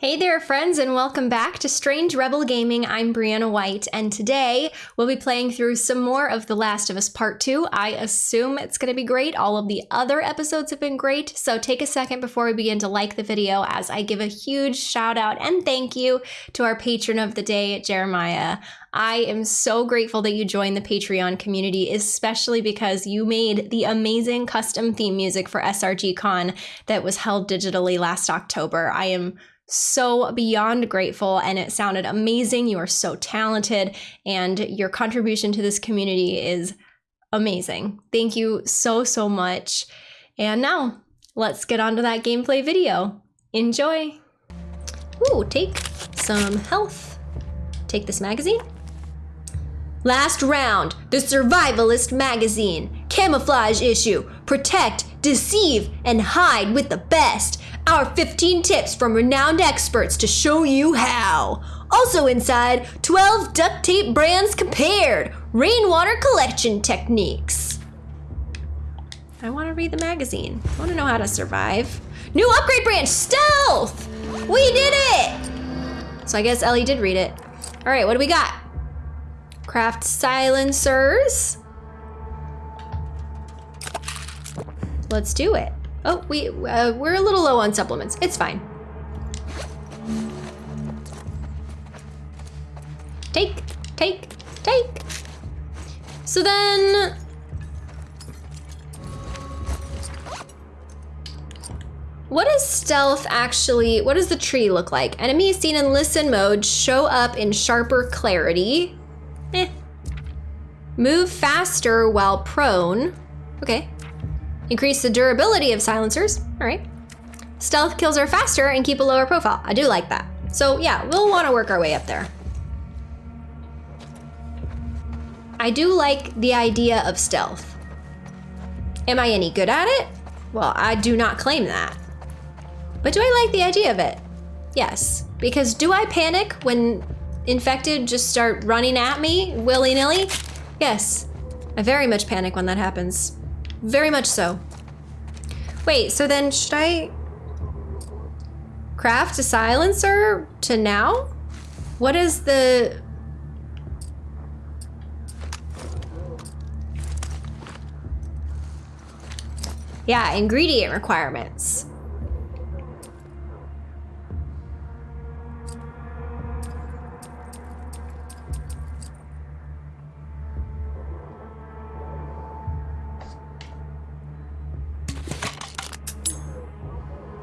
Hey there, friends, and welcome back to Strange Rebel Gaming. I'm Brianna White, and today we'll be playing through some more of The Last of Us Part 2. I assume it's going to be great. All of the other episodes have been great, so take a second before we begin to like the video as I give a huge shout out and thank you to our patron of the day, Jeremiah. I am so grateful that you joined the Patreon community, especially because you made the amazing custom theme music for SRG Con that was held digitally last October. I am so beyond grateful and it sounded amazing. You are so talented and your contribution to this community is amazing. Thank you so, so much. And now let's get on to that gameplay video. Enjoy. Ooh, take some health. Take this magazine. Last round, the Survivalist magazine. Camouflage issue. Protect, deceive, and hide with the best. Our 15 tips from renowned experts to show you how. Also inside, 12 duct tape brands compared. Rainwater collection techniques. I want to read the magazine. I want to know how to survive. New upgrade branch, stealth! We did it! So I guess Ellie did read it. All right, what do we got? Craft silencers. Let's do it. Oh, we, uh, we're a little low on supplements. It's fine. Take, take, take. So then... What does stealth actually, what does the tree look like? Enemies seen in listen mode show up in sharper clarity. Eh. Move faster while prone. Okay. Increase the durability of silencers. All right. Stealth kills are faster and keep a lower profile. I do like that. So yeah, we'll want to work our way up there. I do like the idea of stealth. Am I any good at it? Well, I do not claim that. But do I like the idea of it? Yes. Because do I panic when infected just start running at me willy-nilly? Yes. I very much panic when that happens. Very much so. Wait, so then should I craft a silencer to now? What is the... Yeah, ingredient requirements.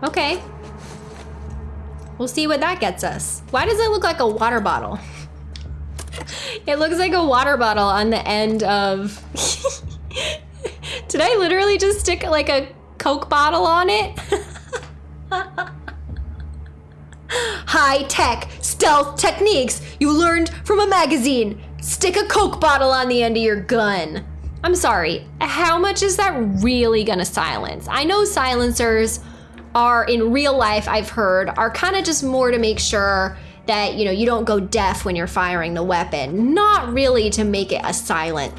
Okay. We'll see what that gets us. Why does it look like a water bottle? it looks like a water bottle on the end of... Did I literally just stick like a Coke bottle on it? High tech stealth techniques you learned from a magazine. Stick a Coke bottle on the end of your gun. I'm sorry, how much is that really gonna silence? I know silencers are in real life, I've heard, are kind of just more to make sure that you know you don't go deaf when you're firing the weapon, not really to make it a silent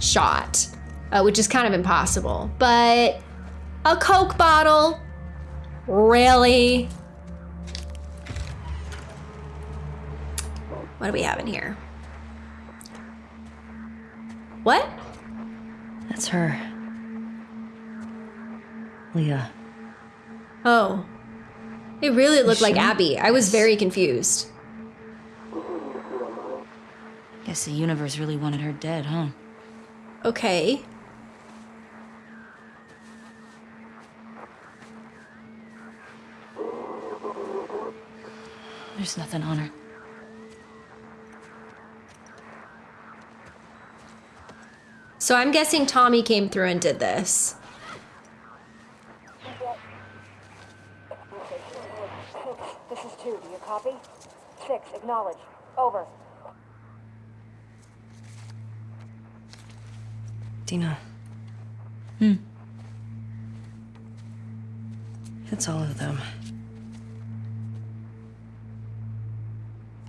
shot, uh, which is kind of impossible. But a Coke bottle, really? What do we have in here? What? That's her. Leah. Oh. It really looked like Abby. I was very confused. Guess the universe really wanted her dead, huh? Okay. There's nothing on her. So I'm guessing Tommy came through and did this. This is two. Do you copy? Six. Acknowledge. Over. Dina. Hmm. It's all of them.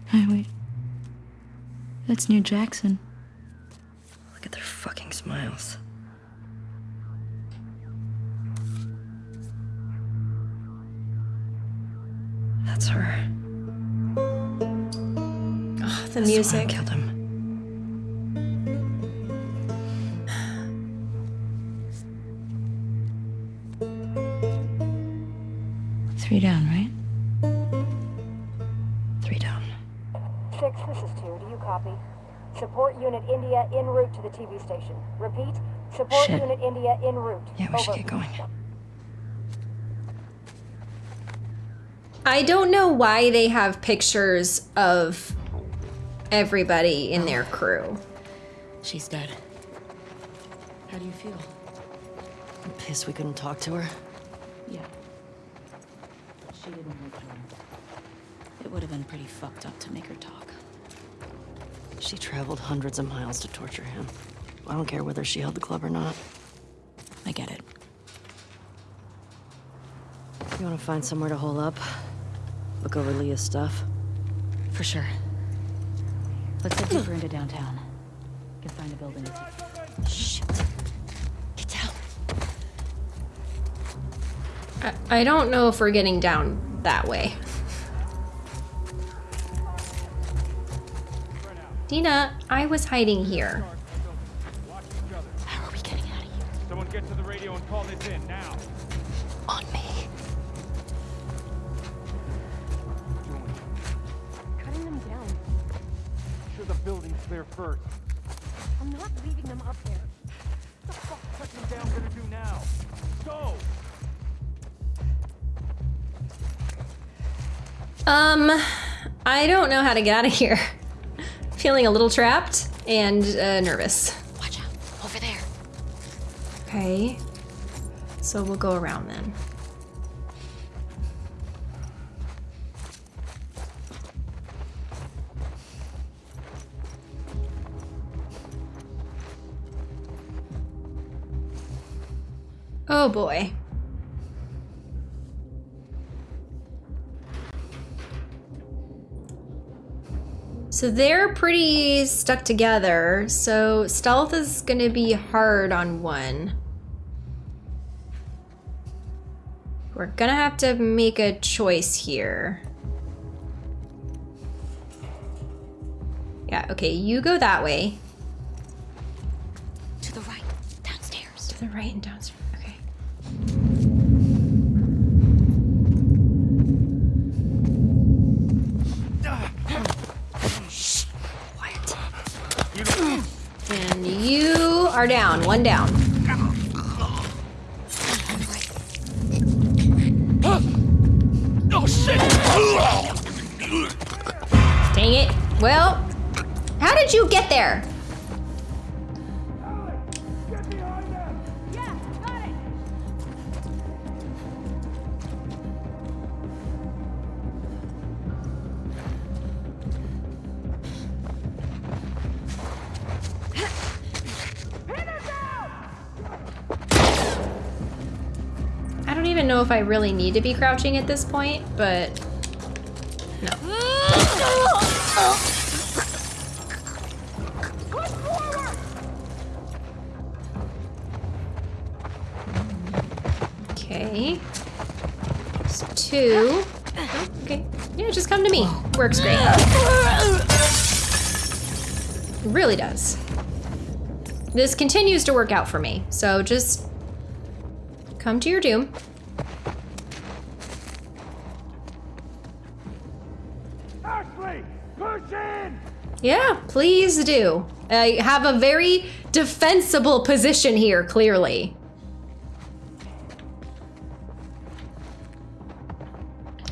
Hey, wait. That's near Jackson. Look at their fucking smiles. That's her. The This is why I music. killed him. Three down, right? Three down. Six, this is two. Do you copy? Support Unit India en route to the TV station. Repeat, support Shit. Unit India en route. Yeah, we should Over. get going. I don't know why they have pictures of everybody in their crew. She's dead. How do you feel? I'm pissed we couldn't talk to her. Yeah. She didn't return. It would have been pretty fucked up to make her talk. She traveled hundreds of miles to torture him. I don't care whether she held the club or not. I get it. You want to find somewhere to hole up? Look over Leah's stuff? For sure. Let's head deeper into downtown. Can find a building. Shit. Get down. I, I don't know if we're getting down that way. Dina, I was hiding here. First. I'm not leaving them up there. What the fuck cutting them down gonna do now? Go! Um, I don't know how to get out of here. Feeling a little trapped and uh, nervous. Watch out. Over there. Okay. So we'll go around then. Oh boy. So they're pretty stuck together, so stealth is gonna be hard on one. We're gonna have to make a choice here. Yeah, okay, you go that way. To the right. Downstairs. To the right and downstairs. Okay. And you are down. One down. Oh shit! Dang it. Well, how did you get there? Know if I really need to be crouching at this point, but no. Okay. Two. Okay. Yeah, just come to me. Works great. Really does. This continues to work out for me, so just come to your doom. Yeah, please do. I have a very defensible position here, clearly.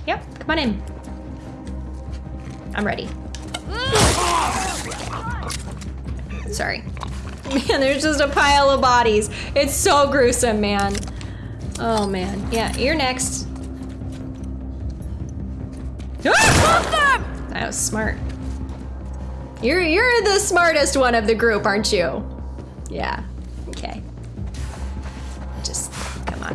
Yep, come on in. I'm ready. Sorry. Man, there's just a pile of bodies. It's so gruesome, man. Oh, man. Yeah, you're next. Ah! That was smart. You're you're the smartest one of the group, aren't you? Yeah. Okay. Just come on.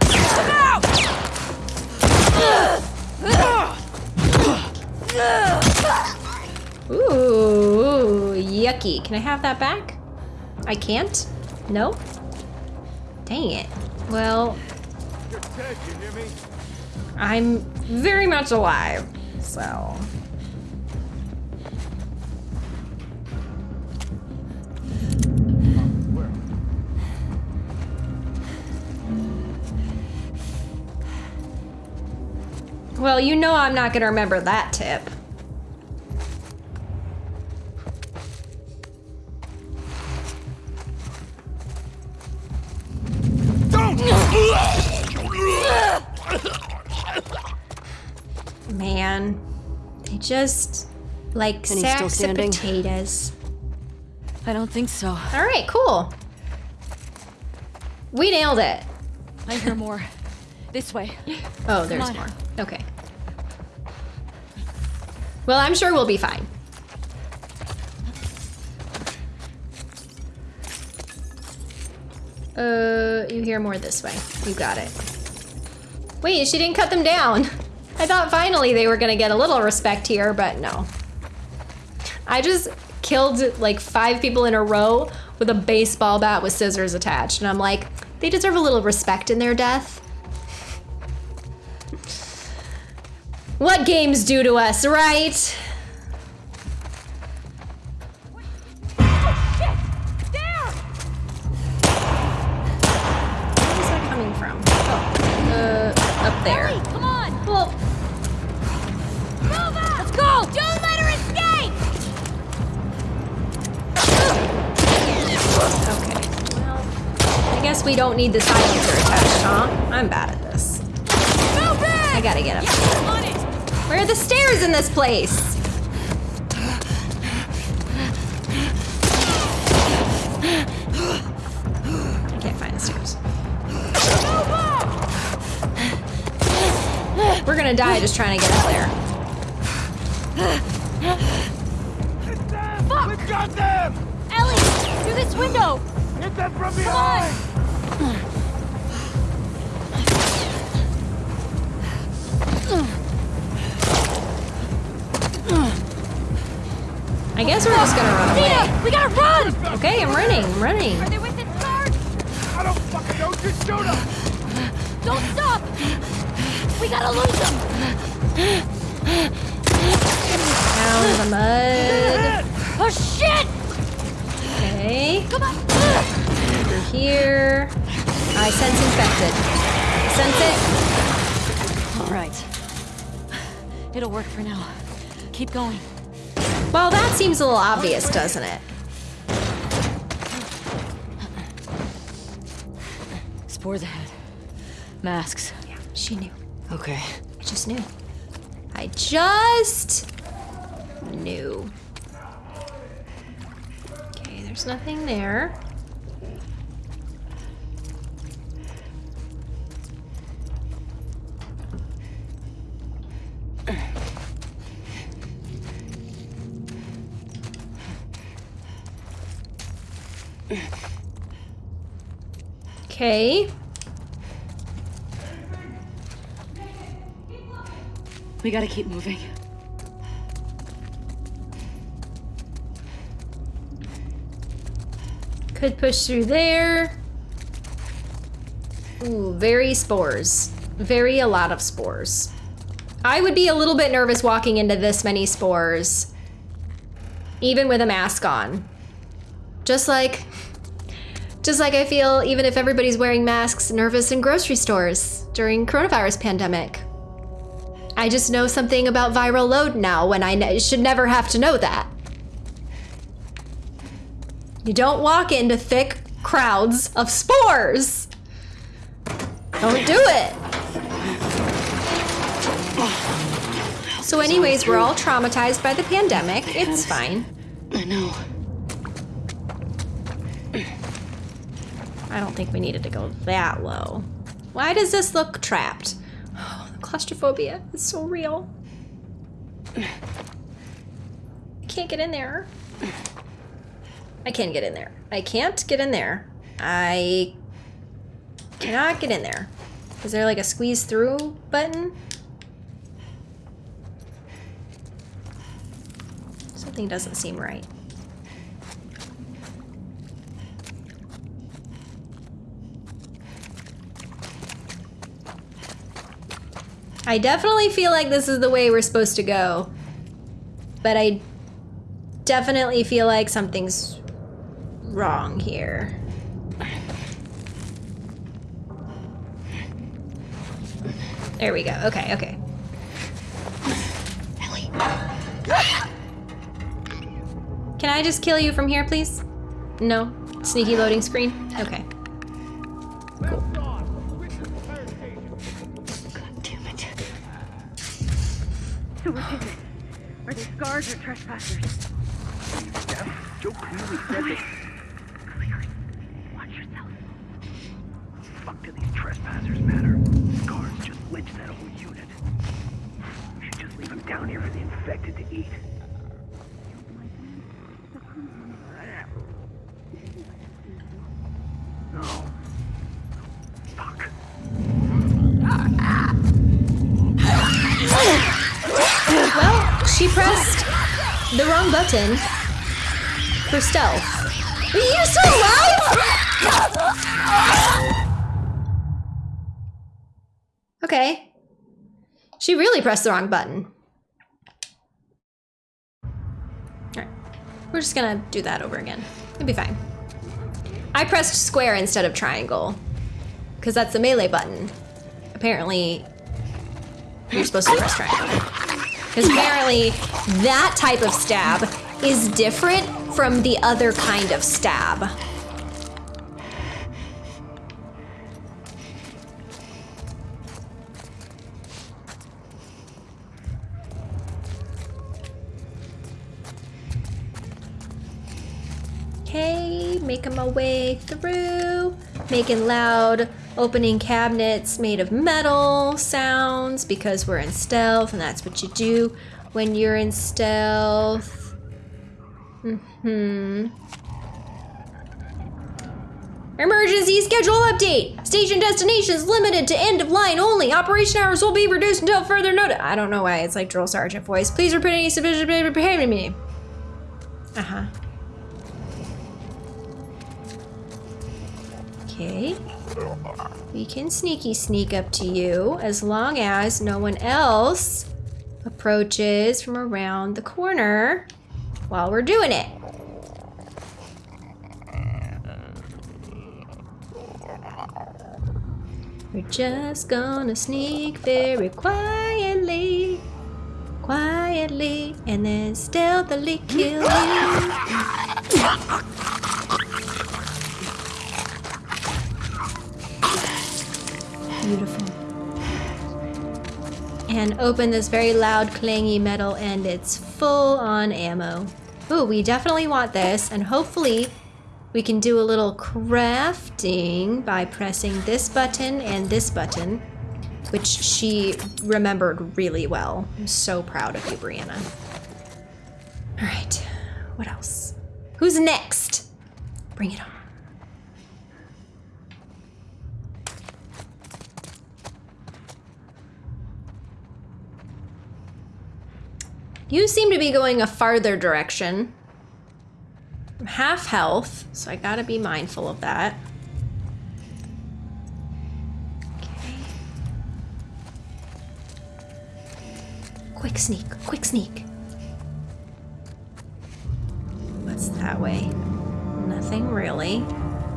Ooh, yucky. Can I have that back? I can't? No? Dang it. Well, dead, you hear me? I'm very much alive, so. Well, you know I'm not gonna remember that tip. Man, they just like And sacks of potatoes. I don't think so. All right, cool. We nailed it. I hear more. This way. Oh, there's on. more. Okay. Well, I'm sure we'll be fine. Uh, you hear more this way. You got it. Wait, she didn't cut them down. I thought finally they were gonna get a little respect here, but no. I just killed like five people in a row with a baseball bat with scissors attached, and I'm like, they deserve a little respect in their death. What games do to us, right? Place? I can't find the stairs. We're gonna die just trying to get up there. Fuck! We got them! Ellie! Through this window! Hit them from Come on! behind! I guess we're just gonna run away. We gotta run! Okay, I'm running, I'm running. Are they within guard? I don't fucking know, just shoot them! Don't stop! We gotta lose them! Down in the mud. Oh shit! Okay, Come on! over here. I sense infected. Sense it? All right. It'll work for now. Keep going. Well, that seems a little obvious, doesn't it? Spores ahead. Masks. Yeah, she knew. Okay. I just knew. I just knew. Okay, there's nothing there. Okay. We gotta keep moving. Could push through there. Ooh, very spores. Very a lot of spores. I would be a little bit nervous walking into this many spores, even with a mask on. Just like, just like I feel even if everybody's wearing masks, nervous in grocery stores during coronavirus pandemic. I just know something about viral load now when I ne- should never have to know that. You don't walk into thick crowds of spores. Don't do it. So, anyways, we're all traumatized by the pandemic. It's fine. I know. I don't think we needed to go that low. Why does this look trapped? Oh, the claustrophobia is so real. I can't get in there. I can get in there. I can't get in there. I cannot get in there. Is there like a squeeze through button? Something doesn't seem right. I definitely feel like this is the way we're supposed to go. But I definitely feel like something's wrong here. There we go. Okay, okay. Ellie. Can I just kill you from here, please? No? Sneaky loading screen? Okay. Or trespassers? Joe clearly said that. Watch yourself. Fuck do these trespassers matter? Guards just lynched that whole unit. Should just leave them down here for the infected to eat. She pressed the wrong button for stealth. Are you still alive? Okay. She really pressed the wrong button. Alright. We're just gonna do that over again. It'll be fine. I pressed square instead of triangle. Because that's the melee button. Apparently, you're supposed to press triangle. Because apparently that type of stab is different from the other kind of stab. Okay, making my way through, making loud opening cabinets made of metal sounds because we're in stealth and that's what you do when you're in stealth. Hmm. Emergency schedule update. Station destinations limited to end of line only. Operation hours will be reduced until further notice. I don't know why it's like drill sergeant voice. Please repeat any sufficient prepare to me. Uh Okay. We can sneaky sneak up to you as long as no one else approaches from around the corner while we're doing it. We're just gonna sneak very quietly, quietly, and then stealthily kill you. Beautiful. And open this very loud, clangy metal, and it's full on ammo. Ooh, we definitely want this, and hopefully we can do a little crafting by pressing this button and this button, which she remembered really well. I'm so proud of you, Brianna. All right, what else? Who's next? Bring it on. You seem to be going a farther direction. I'm half health, so I gotta be mindful of that. Okay. Quick sneak, quick sneak. What's that way? Nothing really.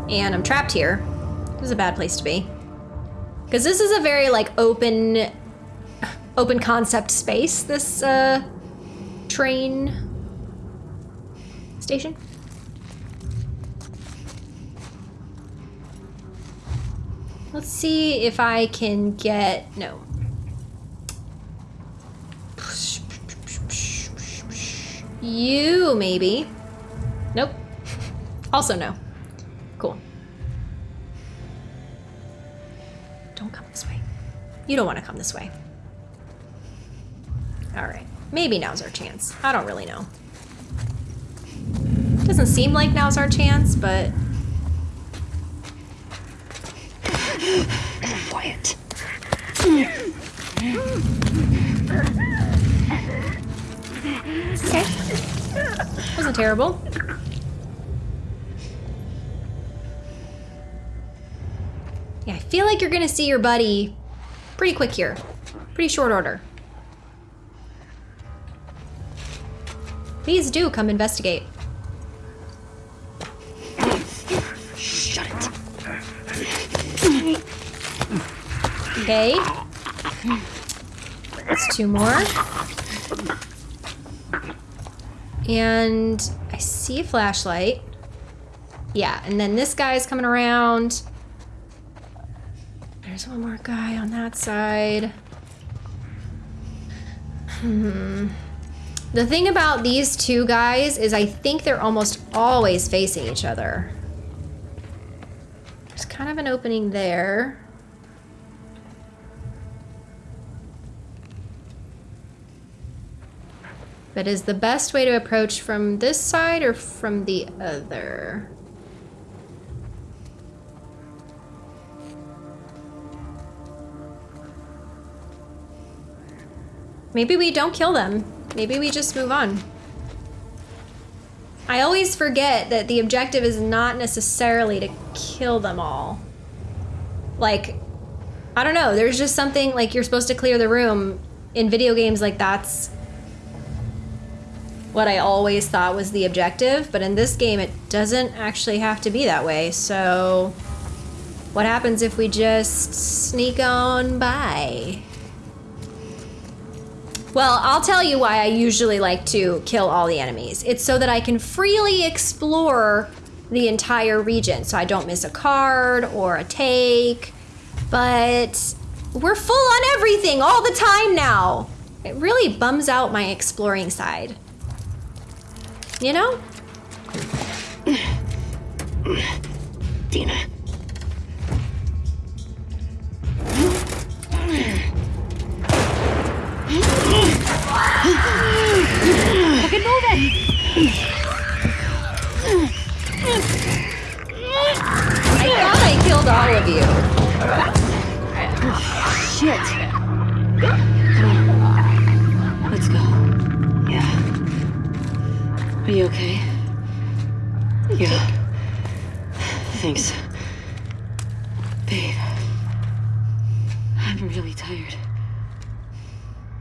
And I'm trapped here. This is a bad place to be. Because this is a very, like, open, open concept space, this, uh, train station. Let's see if I can get, no. You, maybe. Nope. Also no. Cool. Don't come this way. You don't want to come this way. All right. Maybe now's our chance. I don't really know. Doesn't seem like now's our chance, but... Quiet. Okay. Wasn't terrible. Yeah, I feel like you're gonna see your buddy pretty quick here. Pretty short order. Please do come investigate. Shut it. Okay. That's two more. And I see a flashlight. Yeah, and then this guy's coming around. There's one more guy on that side. Hmm. The thing about these two guys is I think they're almost always facing each other. There's kind of an opening there. But is the best way to approach from this side or from the other? Maybe we don't kill them. Maybe we just move on. I always forget that the objective is not necessarily to kill them all. Like, I don't know, there's just something like you're supposed to clear the room. In video games, like that's what I always thought was the objective, but in this game it doesn't actually have to be that way, so what happens if we just sneak on by? Well, I'll tell you why I usually like to kill all the enemies. It's so that I can freely explore the entire region, so I don't miss a card or a take, but we're full on everything all the time now. It really bums out my exploring side. You know? Dina. Fucking move it! I thought I killed all of you. Shit. Come on. Let's go. Yeah. Are you okay? Yeah. Thanks. Babe. I'm really tired.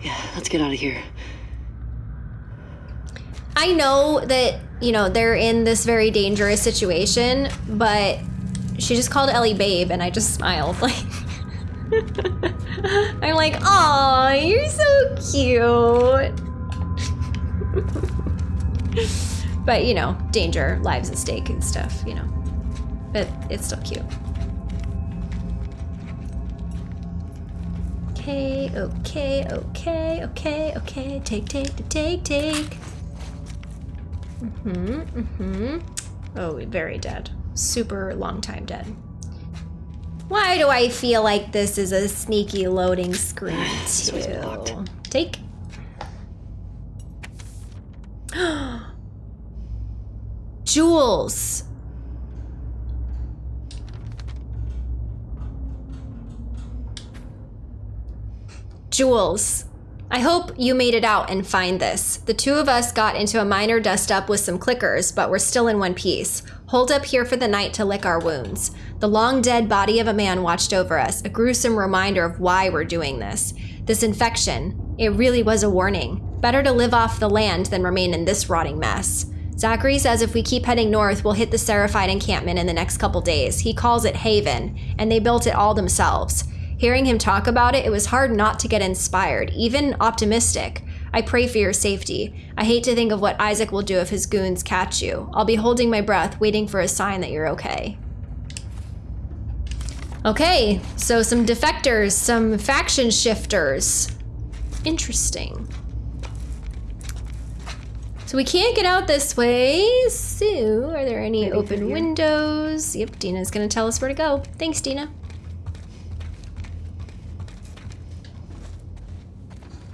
Yeah, let's get out of here. I know that, you know, they're in this very dangerous situation, but she just called Ellie babe and I just smiled. Like I'm like, "Oh, you're so cute." but, you know, danger, lives at stake and stuff, you know. But it's still cute. Okay, okay, okay, okay, okay. Take, take, take, take. Mm-hmm, mm-hmm. Oh, very dead. Super long time dead. Why do I feel like this is a sneaky loading screen too? Take. Jules. Jules, I hope you made it out and find this. The two of us got into a minor dust up with some clickers, but we're still in one piece. Hold up here for the night to lick our wounds. The long dead body of a man watched over us, a gruesome reminder of why we're doing this. This infection, it really was a warning. Better to live off the land than remain in this rotting mess. Zachary says if we keep heading north, we'll hit the Seraphite encampment in the next couple days. He calls it Haven, and they built it all themselves. Hearing him talk about it, it was hard not to get inspired, even optimistic. I pray for your safety. I hate to think of what Isaac will do if his goons catch you. I'll be holding my breath, waiting for a sign that you're okay. Okay, so some defectors, some faction shifters. Interesting. So we can't get out this way. So, are there any Maybe open windows? Yep, Dina's gonna tell us where to go. Thanks, Dina.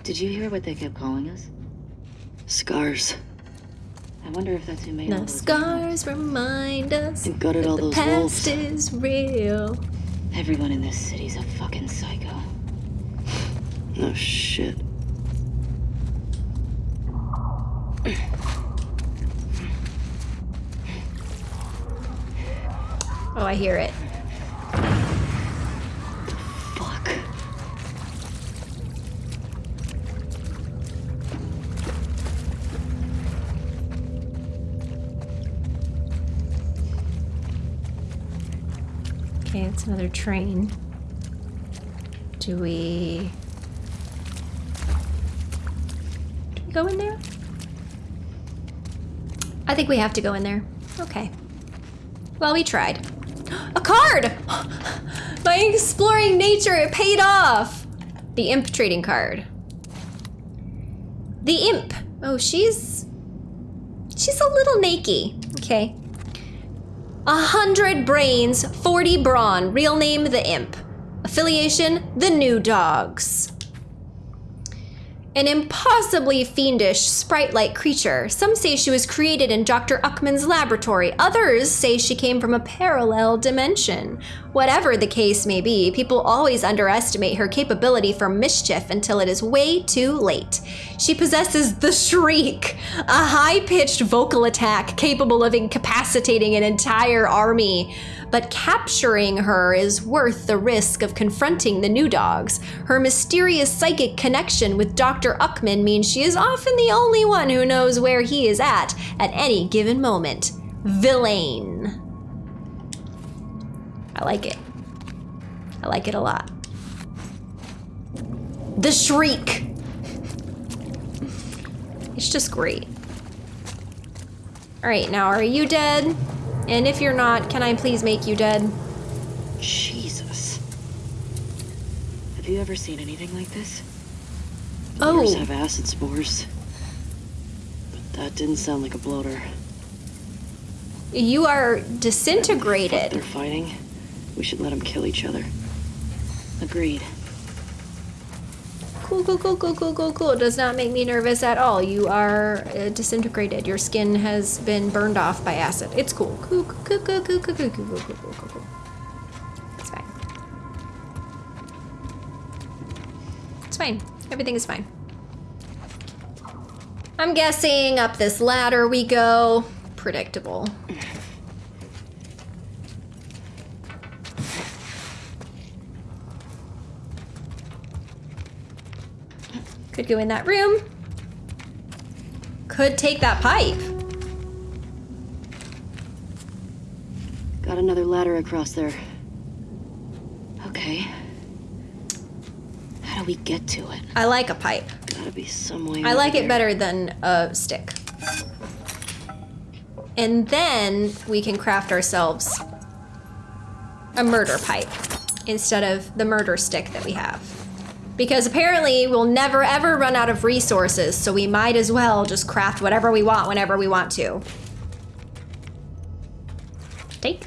Did you hear what they kept calling us? Scars. I wonder if that's who made all The those scars remind us And gutted that all the those past wolves. is real. Everyone in this city's a fucking psycho. No shit. Oh, I hear it. It's another train. Do we... Do we go in there? I think we have to go in there. Okay. Well, we tried. A card! My exploring nature, it paid off! The imp trading card. The imp. Oh, she's... She's a little nakey. Okay. A hundred brains, 40 brawn. Real name, the imp. Affiliation, the new dogs. An impossibly fiendish, sprite like creature. Some say she was created in Dr. Uckman's laboratory. Others say she came from a parallel dimension. Whatever the case may be, people always underestimate her capability for mischief until it is way too late. She possesses the Shriek, a high pitched vocal attack capable of incapacitating an entire army but capturing her is worth the risk of confronting the new dogs. Her mysterious psychic connection with Dr. Uckman means she is often the only one who knows where he is at at any given moment. Villain. I like it. I like it a lot. The Shriek. It's just great. All right, now are you dead? And if you're not, can I please make you dead? Jesus. Have you ever seen anything like this? Oh. Have acid spores. But that didn't sound like a bloater. You are disintegrated. they're fighting. We should let them kill each other. Agreed. Cool, cool, cool, cool, cool, cool, cool. Does not make me nervous at all. You are uh, disintegrated. Your skin has been burned off by acid. It's cool. Cool, cool, cool, cool, cool, cool, cool, cool, cool, cool, cool, cool. It's fine. It's fine. Everything is fine. I'm guessing up this ladder we go. Predictable. Could go in that room. Could take that pipe. Got another ladder across there. Okay. How do we get to it? I like a pipe. Gotta be some way I like it better than a stick. And then we can craft ourselves a murder pipe instead of the murder stick that we have. Because apparently we'll never ever run out of resources, so we might as well just craft whatever we want whenever we want to. Take.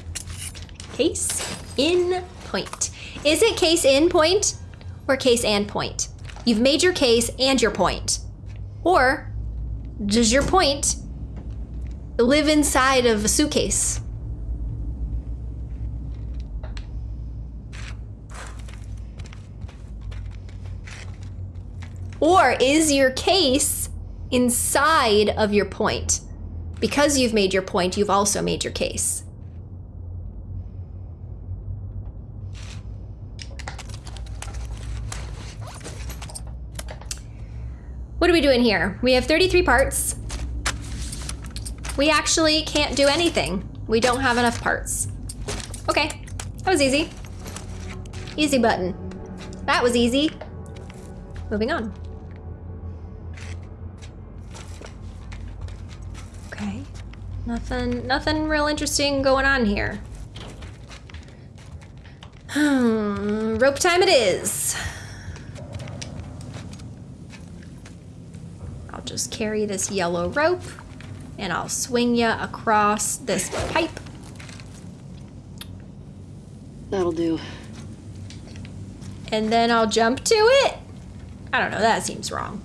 Case in point. Is it case in point or case and point? You've made your case and your point. Or does your point live inside of a suitcase? Or is your case inside of your point? Because you've made your point, you've also made your case. What are we doing here? We have 33 parts. We actually can't do anything. We don't have enough parts. Okay, that was easy. Easy button. That was easy. Moving on. Nothing, nothing real interesting going on here. Hmm, rope time it is. I'll just carry this yellow rope and I'll swing ya across this pipe. That'll do. And then I'll jump to it? I don't know, that seems wrong.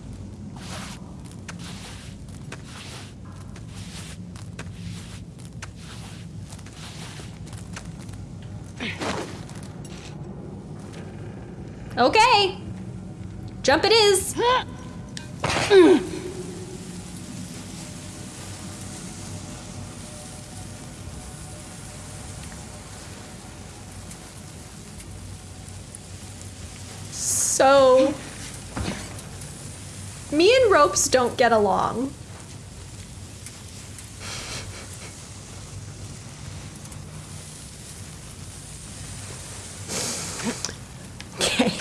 Okay. Jump it is. So, me and ropes don't get along. Okay.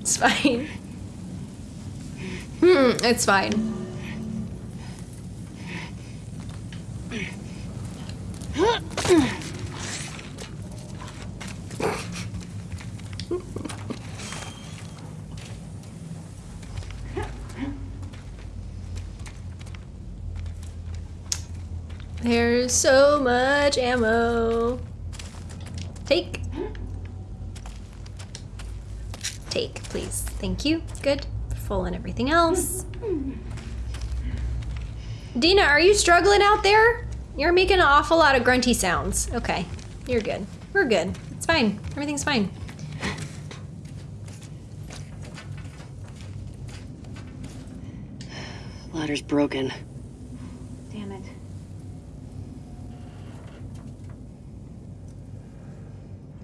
It's fine. Hmm, it's fine. There's so much ammo. Take. Take, please. Thank you. Good. Full and everything else. Dina, are you struggling out there? You're making an awful lot of grunty sounds. Okay. You're good. We're good. It's fine. Everything's fine. Ladder's broken. Damn it.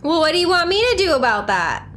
Well, what do you want me to do about that?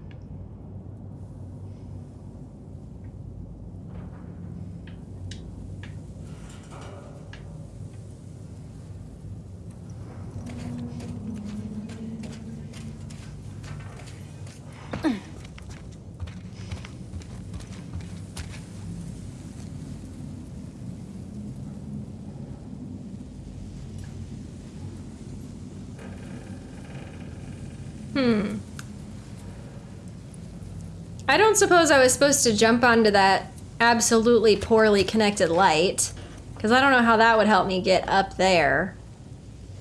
I don't suppose I was supposed to jump onto that absolutely poorly connected light. Because I don't know how that would help me get up there.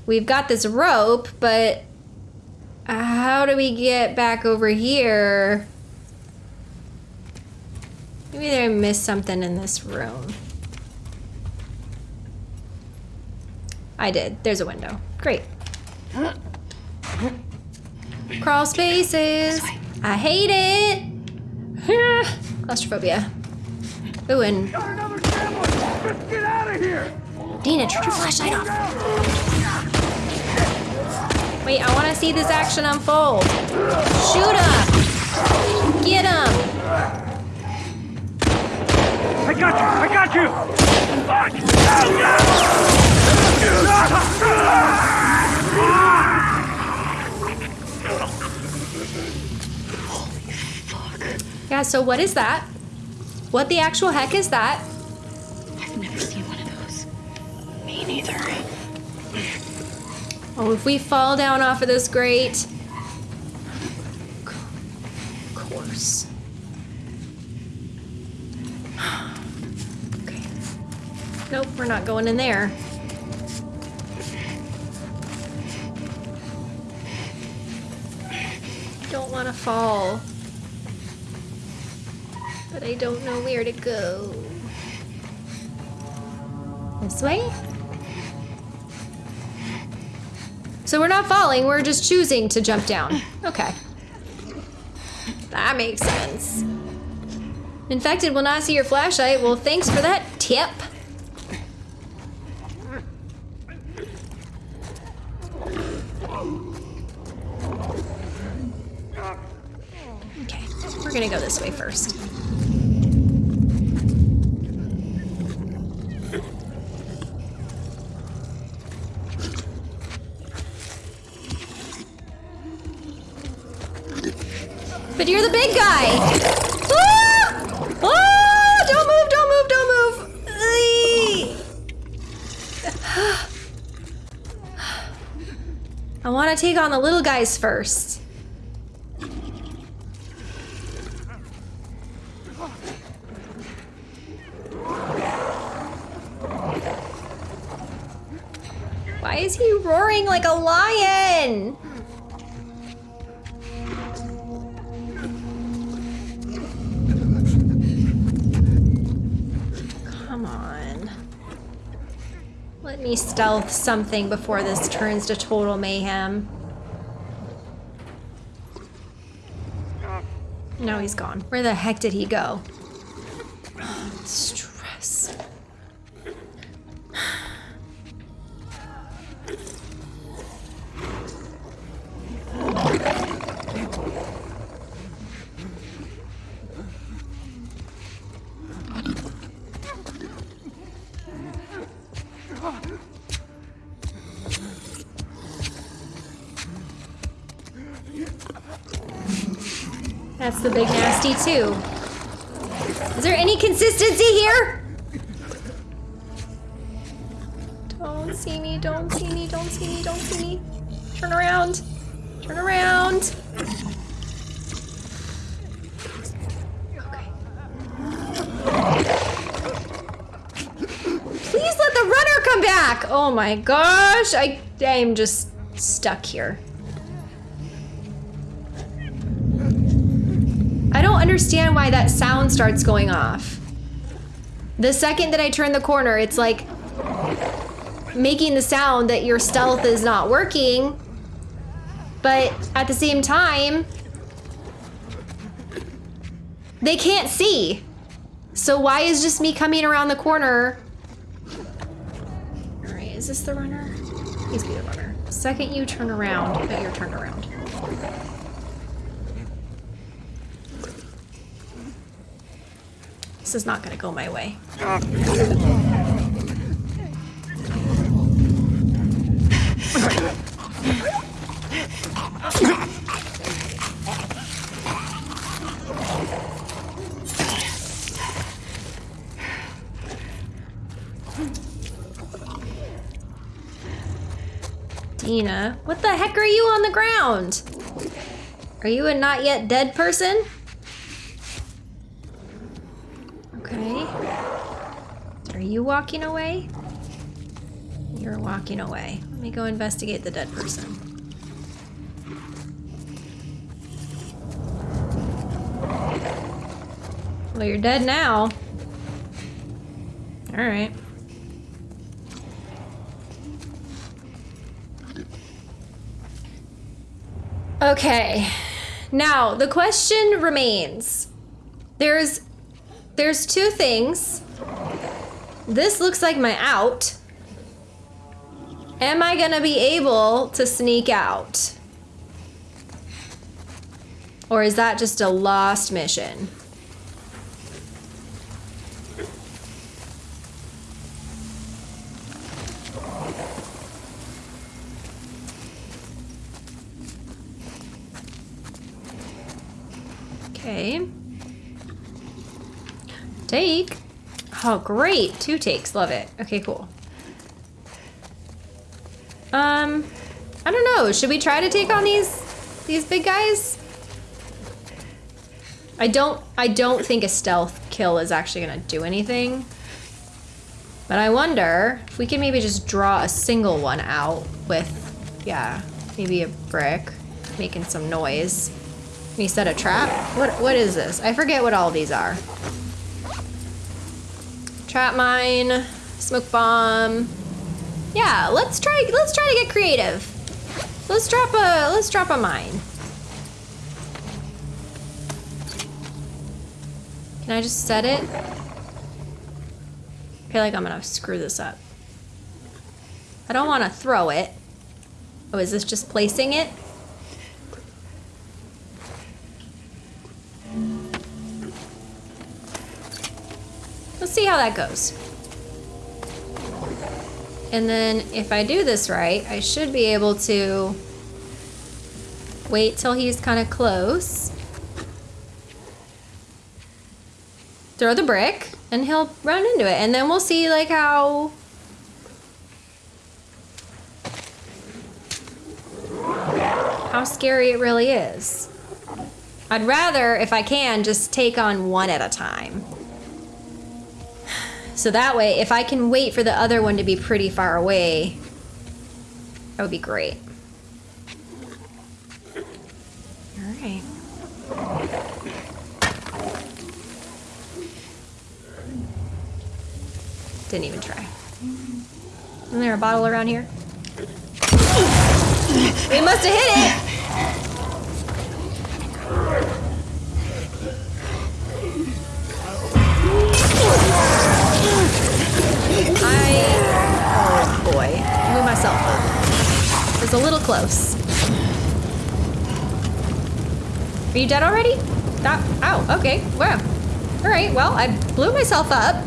We've got this rope, but how do we get back over here? Maybe I missed something in this room. I did. There's a window. Great. Crawl spaces. I hate it. Claustrophobia. Ooh, and get out of here! Dina, turn your flashlight off. Wait, I want to see this action unfold. Shoot him! Get him! I got you! I got you! Yeah, so what is that? What the actual heck is that? I've never seen one of those. Me neither. Oh, if we fall down off of this grate. Of course. Okay. Nope, we're not going in there. Don't want to fall. But I don't know where to go. This way? So we're not falling, we're just choosing to jump down. Okay. That makes sense. Infected will not see your flashlight. Well, thanks for that tip. Okay, we're gonna go this way first. But you're the big guy. Ah! Ah! Don't move, don't move, don't move. I want to take on the little guys first. Why is he roaring like a lion? Me stealth something before this turns to total mayhem. No, he's gone. Where the heck did he go? Too. Is there any consistency here? Don't see me, don't see me, don't see me, don't see me. Turn around. Turn around. Please let the runner come back. Oh my gosh. I I'm just stuck here. Don't understand why that sound starts going off. The second that I turn the corner, it's like making the sound that your stealth is not working. But at the same time, they can't see. So why is just me coming around the corner? All right, is this the runner? He's be the runner. Second you turn around, but you're turned around. This is not gonna go my way. Dina, what the heck are you on the ground? Are you a not yet dead person? Okay. Are you walking away? You're walking away. Let me go investigate the dead person. Well, you're dead now. Alright. Okay. Now, the question remains. There's there's two things. This looks like my out. Am I gonna be able to sneak out? Or is that just a lost mission? Okay. Take. Oh, great. Two takes. Love it. Okay, cool. Um, I don't know. Should we try to take on these these big guys? I don't I don't think a stealth kill is actually gonna do anything. But I wonder if we can maybe just draw a single one out with, yeah, maybe a brick, making some noise. Can you set a trap? What what is this? I forget what all these are. Trap mine, smoke bomb. Yeah, let's try let's try to get creative. Let's drop a let's drop a mine. Can I just set it? I feel like I'm gonna screw this up. I don't wanna throw it. Oh, is this just placing it? Let's see how that goes. And then if I do this right, I should be able to wait till he's kind of close. Throw the brick and he'll run into it. And then we'll see like how how scary it really is. I'd rather, if I can, just take on one at a time. So that way, if I can wait for the other one to be pretty far away, that would be great. Alright. Didn't even try. Isn't there a bottle around here? We must have hit it! I, oh boy, blew myself up. It was a little close. Are you dead already? That, ow, okay, wow. All right, well, I blew myself up,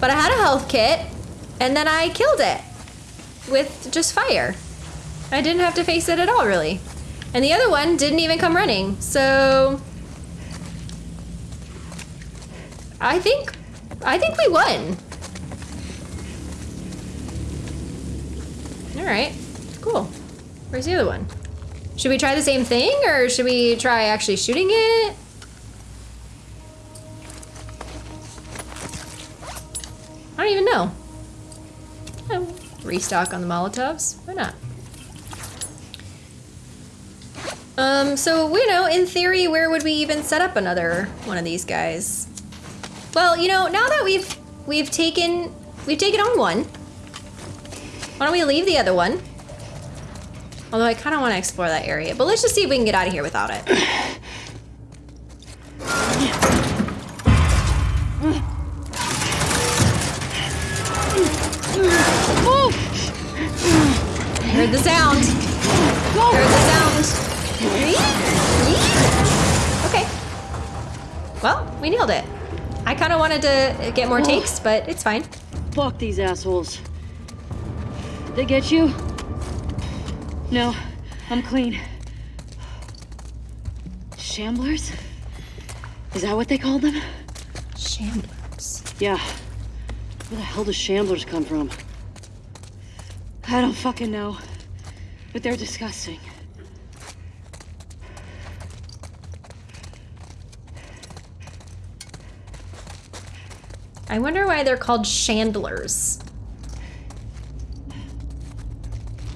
but I had a health kit, and then I killed it with just fire. I didn't have to face it at all, really. And the other one didn't even come running, so I think, I think we won. All right, cool. Where's the other one? Should we try the same thing or should we try actually shooting it? I don't even know. Oh, restock on the Molotovs. Why not? Um, so, you know, in theory, where would we even set up another one of these guys? Well, you know, now that we've we've taken we've taken on one, why don't we leave the other one? Although I kind of want to explore that area, but let's just see if we can get out of here without it. I heard the sound. I heard the sound. Okay. Well, we nailed it. I kind of wanted to get more takes, but it's fine. Fuck these assholes. They get you? No, I'm clean. Shamblers? Is that what they called them? Shamblers. Yeah. Where the hell do shamblers come from? I don't fucking know. But they're disgusting. I wonder why they're called chandlers.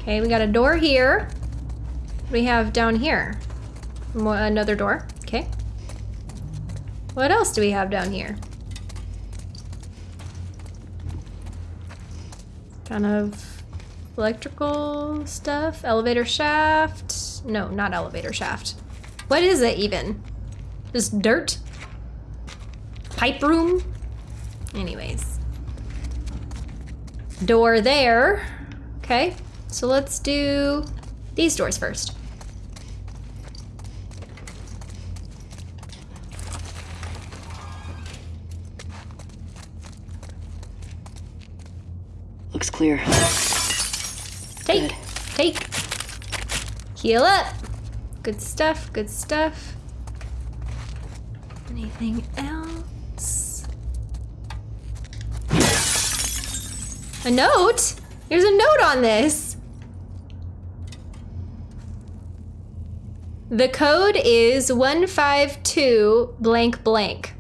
Okay, we got a door here. We have down here? Another door. Okay. What else do we have down here? Kind of electrical stuff. Elevator shaft. No, not elevator shaft. What is it even? Just dirt? Pipe room? Anyways. Door there. Okay, so let's do these doors first. Looks clear. Take, Good. take. Heal up. Good stuff, good stuff. Anything else? A note? There's a note on this. The code is 152 blank blank.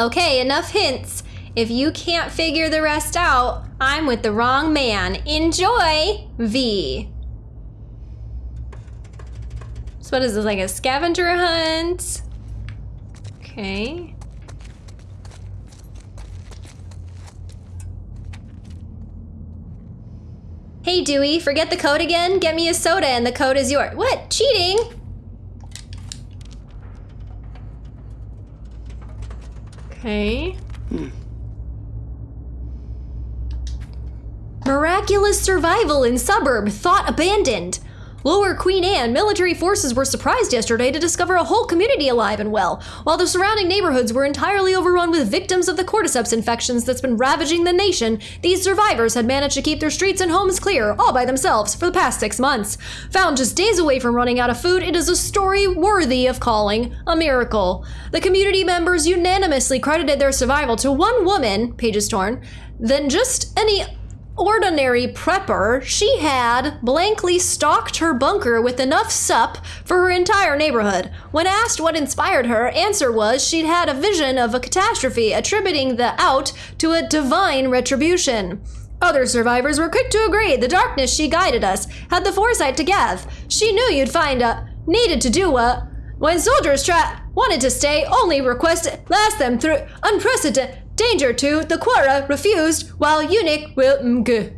Okay, enough hints. If you can't figure the rest out, I'm with the wrong man. Enjoy, V. So what is this, like a scavenger hunt? Okay. Hey Dewey, forget the code again? Get me a soda and the code is yours. What? Cheating? Okay. Hmm. Miraculous survival in suburb, thought abandoned. Lower Queen Anne military forces were surprised yesterday to discover a whole community alive and well, while the surrounding neighborhoods were entirely overrun with victims of the cordyceps infections that's been ravaging the nation. These survivors had managed to keep their streets and homes clear, all by themselves, for the past six months. Found just days away from running out of food, it is a story worthy of calling a miracle. The community members unanimously credited their survival to one woman, pages torn, than just any ordinary prepper, she had blankly stocked her bunker with enough sup for her entire neighborhood. When asked what inspired her, answer was she'd had a vision of a catastrophe, attributing the out to a divine retribution. Other survivors were quick to agree. The darkness she guided us had the foresight to gather. She knew you'd find a needed to do what when soldiers tra- wanted to stay, only requested last them through unprecedented danger to the Quora refused, while eunuch will mg.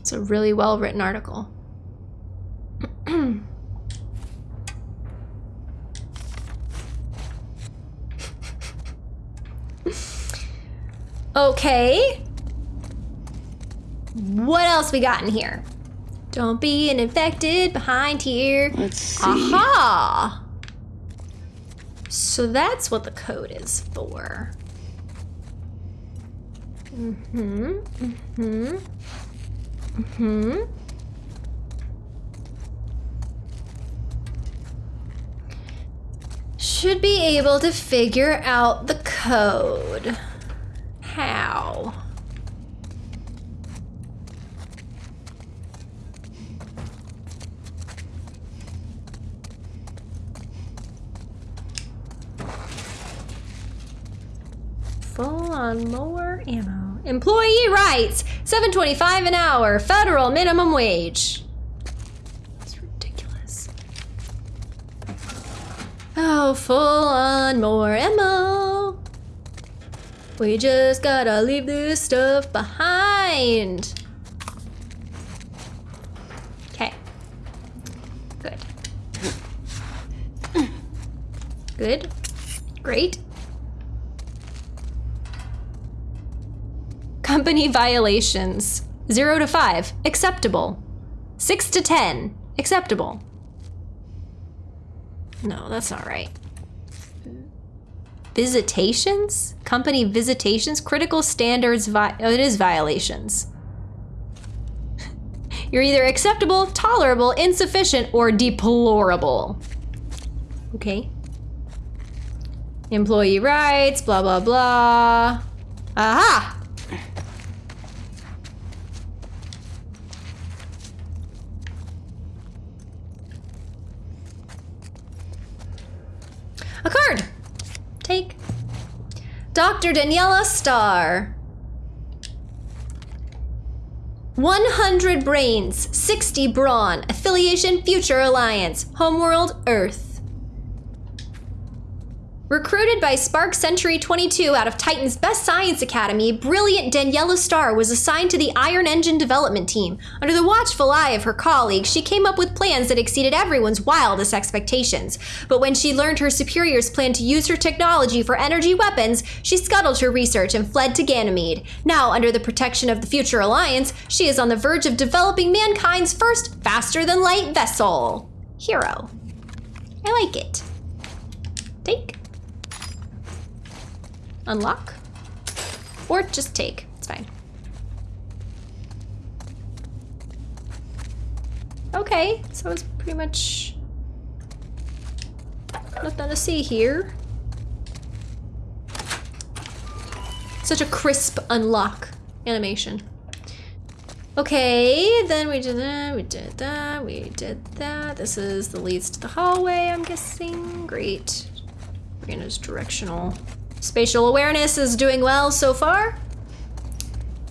It's a really well written article. okay. What else we got in here? Don't be an infected behind here. Let's see. Aha! So that's what the code is for. Mm-hmm. Mm-hmm. Mm-hmm. Should be able to figure out the code. How? Full on more ammo. Employee rights, 725 an hour, federal minimum wage. That's ridiculous. Oh, full on more ammo. We just gotta leave this stuff behind. Okay. Good. Good. Great. Company violations. 0 to 5, acceptable. 6 to 10, acceptable. No, that's not right. Visitations? Company visitations? Critical standards, vi- oh, it is violations. You're either acceptable, tolerable, insufficient, or deplorable. Okay. Employee rights, blah, blah, blah. Aha! A card! Take. Dr. Daniela Starr. 100 brains, 60 brawn, affiliation Future Alliance, homeworld Earth. Recruited by Spark Century 22 out of Titan's Best Science Academy, brilliant Daniela Starr was assigned to the Iron Engine development team. Under the watchful eye of her colleagues, she came up with plans that exceeded everyone's wildest expectations. But when she learned her superiors planned to use her technology for energy weapons, she scuttled her research and fled to Ganymede. Now, under the protection of the Future Alliance, she is on the verge of developing mankind's first faster than light vessel. Hero. I like it. Take. Unlock. Or just take. It's fine. Okay, so it's pretty much nothing to see here. Such a crisp unlock animation. Okay, then we did that, we did that, we did that. This is the leads to the hallway, I'm guessing. Great. we're in Brianna's directional Spatial awareness is doing well so far.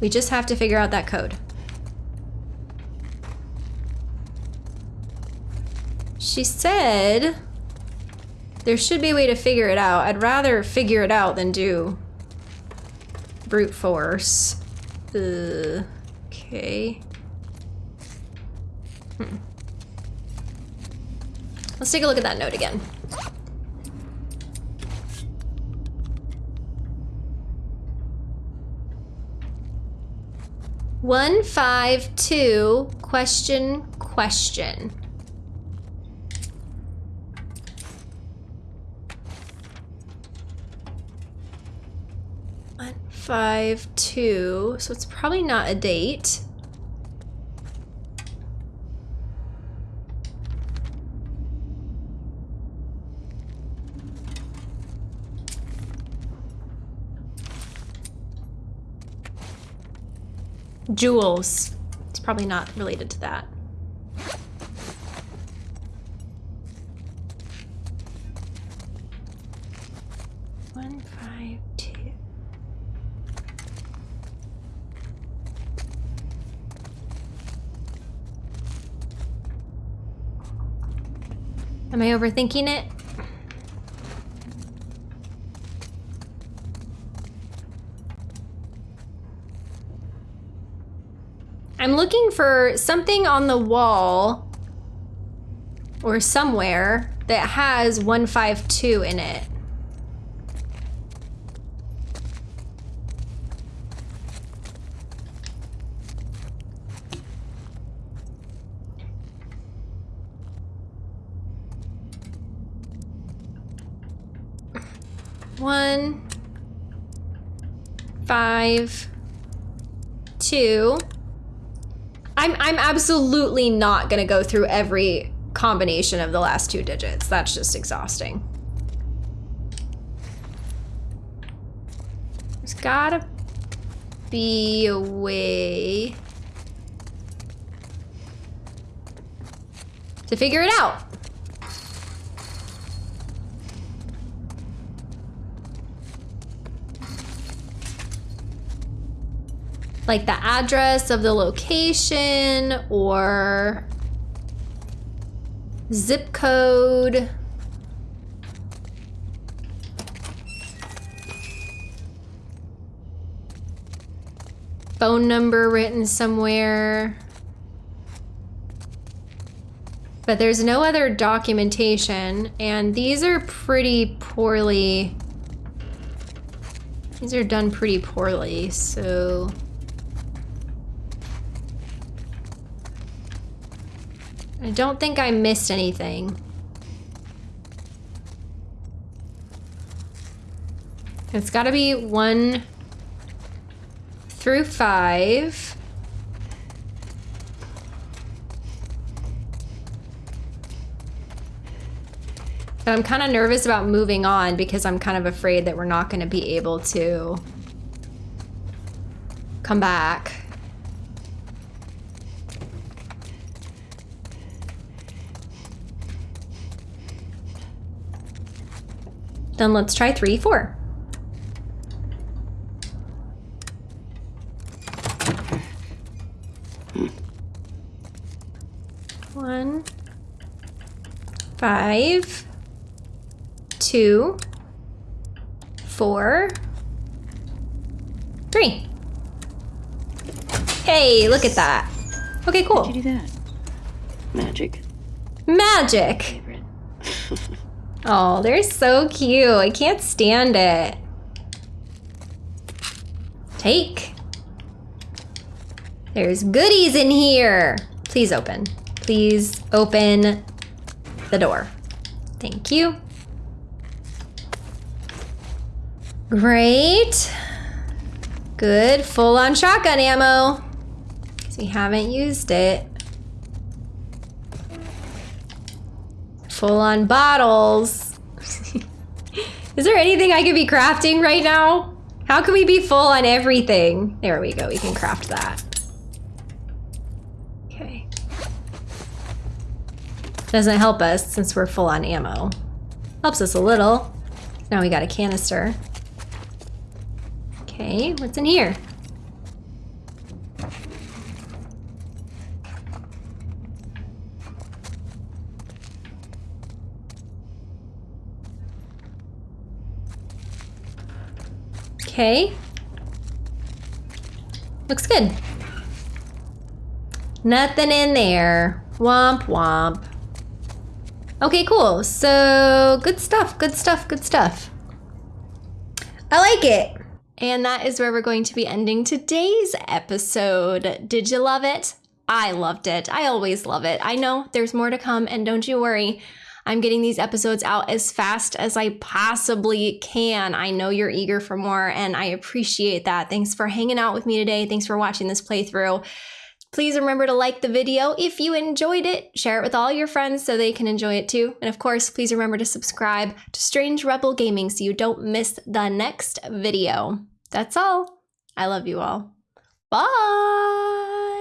We just have to figure out that code. She said there should be a way to figure it out. I'd rather figure it out than do brute force. Uh, okay. Hmm. Let's take a look at that note again. One, five, two, question, question. One, five, two. So it's probably not a date. Jules. It's probably not related to that. One, five, two. Am I overthinking it? I'm looking for something on the wall or somewhere that has 152 in it. One, five, two. I'm I'm absolutely not gonna go through every combination of the last two digits. That's just exhausting. There's gotta be a way to figure it out. Like the address of the location or zip code. Phone number written somewhere. But there's no other documentation, and these are pretty poorly. These are done pretty poorly, so. I don't think I missed anything. It's gotta be one through five. But I'm kind of nervous about moving on because I'm kind of afraid that we're not going to be able to come back. Then let's try three, four. One, five, two, four, three. Hey, look at that. Okay, cool. How'd you do that? Magic. Magic. Oh, they're so cute. I can't stand it. Take. There's goodies in here. Please open. Please open the door. Thank you. Great. Good. Full on shotgun ammo. We haven't used it. Full on bottles. Is there anything I could be crafting right now? How can we be full on everything? There we go, we can craft that. Okay. Doesn't help us since we're full on ammo. Helps us a little. Now we got a canister. Okay, what's in here? Okay. Looks good. Nothing in there. Womp womp. Okay, cool. So, good stuff, good stuff, good stuff. I like it. And that is where we're going to be ending today's episode. Did you love it? I loved it. I always love it. I know there's more to come, and don't you worry. I'm getting these episodes out as fast as I possibly can. I know you're eager for more, and I appreciate that. Thanks for hanging out with me today. Thanks for watching this playthrough. Please remember to like the video if you enjoyed it. Share it with all your friends so they can enjoy it too. And of course, please remember to subscribe to Strange Rebel Gaming so you don't miss the next video. That's all. I love you all. Bye.